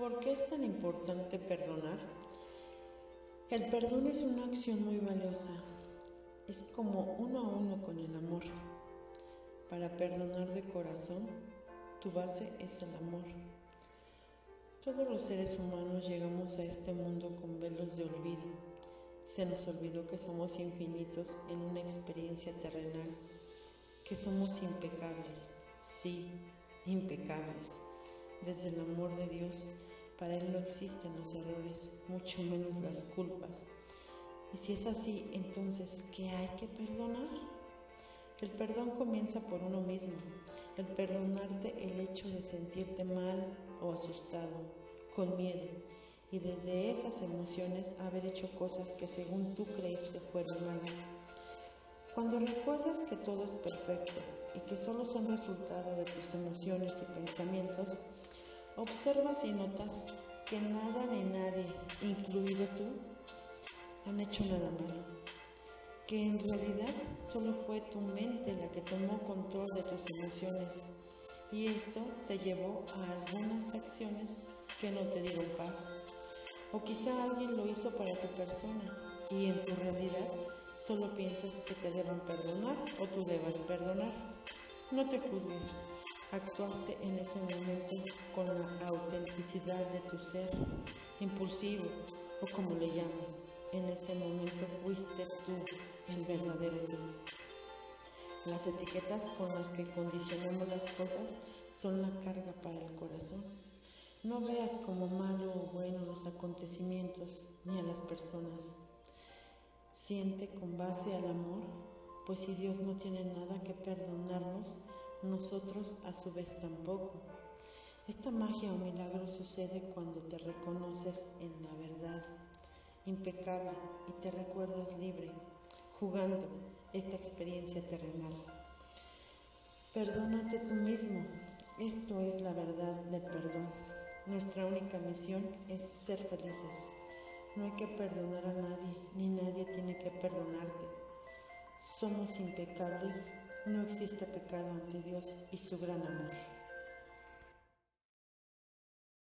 ¿Por qué es tan importante perdonar? El perdón es una acción muy valiosa. Es como uno a uno con el amor. Para perdonar de corazón, tu base es el amor. Todos los seres humanos llegamos a este mundo con velos de olvido. Se nos olvidó que somos infinitos en una experiencia terrenal, que somos impecables, sí, impecables. Desde el amor de Dios, para Él no existen los errores, mucho menos las culpas. Y si es así, entonces, ¿qué hay que perdonar? El perdón comienza por uno mismo, el perdonarte el hecho de sentirte mal o asustado, con miedo, y desde esas emociones haber hecho cosas que según tú creíste fueron malas. Cuando recuerdas que todo es perfecto y que solo son resultado de tus emociones y pensamientos, Observas y notas que nada ni nadie, incluido tú, han hecho nada malo, que en realidad solo fue tu mente la que tomó control de tus emociones y esto te llevó a algunas acciones que no te dieron paz. O quizá alguien lo hizo para tu persona y en tu realidad solo piensas que te deben perdonar o tú debas perdonar. No te juzgues actuaste en ese momento tu ser, impulsivo o como le llamas. En ese momento fuiste tú, el verdadero tú. Las etiquetas con las que condicionamos las cosas son la carga para el corazón. No veas como malo o bueno los acontecimientos ni a las personas. Siente con base al amor, pues si Dios no tiene nada que perdonarnos, nosotros a su vez tampoco. Esta magia o milagro sucede cuando te reconoces en la verdad, impecable, y te recuerdas libre, jugando esta experiencia terrenal. Perdónate tú mismo. Esto es la verdad del perdón. Nuestra única misión es ser felices. No hay que perdonar a nadie, ni nadie tiene que perdonarte. Somos impecables no existe pecado ante Dios y su gran amor.